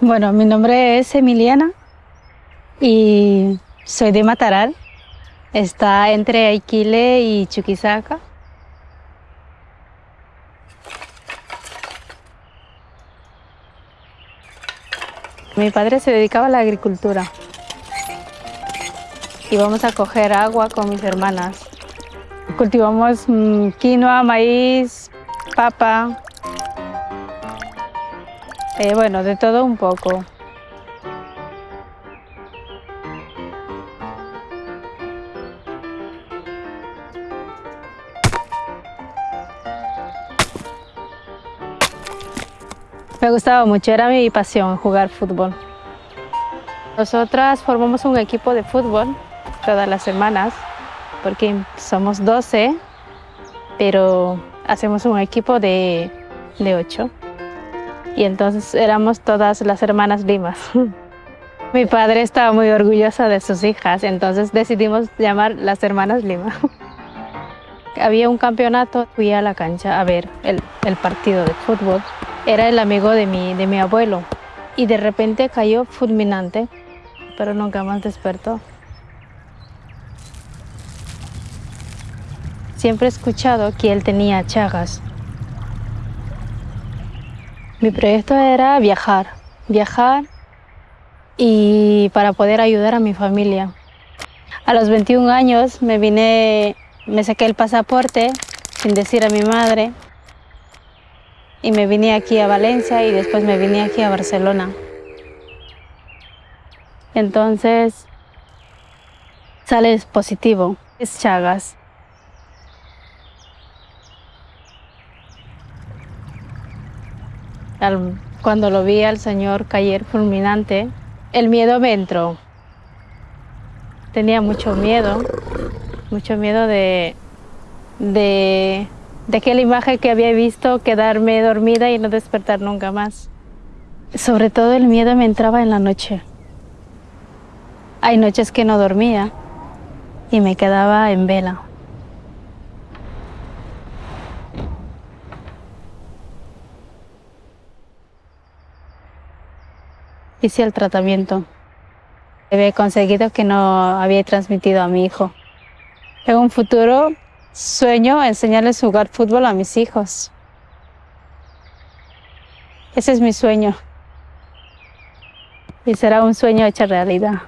Bueno, mi nombre es Emiliana y soy de Mataral. Está entre Aiquile y Chuquisaca. Mi padre se dedicaba a la agricultura. Íbamos a coger agua con mis hermanas. Cultivamos mm, quinoa, maíz, papa, eh, bueno, de todo un poco. Me gustaba mucho, era mi pasión jugar fútbol. Nosotras formamos un equipo de fútbol todas las semanas, porque somos 12, pero hacemos un equipo de, de 8 y entonces éramos todas las hermanas Limas. Mi padre estaba muy orgulloso de sus hijas, entonces decidimos llamar las hermanas Lima. Había un campeonato, fui a la cancha a ver el, el partido de fútbol. Era el amigo de mi, de mi abuelo y de repente cayó fulminante, pero nunca más despertó. Siempre he escuchado que él tenía chagas, mi proyecto era viajar, viajar y para poder ayudar a mi familia. A los 21 años me vine, me saqué el pasaporte sin decir a mi madre y me vine aquí a Valencia y después me vine aquí a Barcelona. Entonces sale positivo, es Chagas. Cuando lo vi al Señor caer fulminante, el miedo me entró. Tenía mucho miedo, mucho miedo de, de, de aquella imagen que había visto quedarme dormida y no despertar nunca más. Sobre todo el miedo me entraba en la noche. Hay noches que no dormía y me quedaba en vela. Hice el tratamiento. He conseguido que no había transmitido a mi hijo. En un futuro sueño enseñarles a jugar fútbol a mis hijos. Ese es mi sueño. Y será un sueño hecho realidad.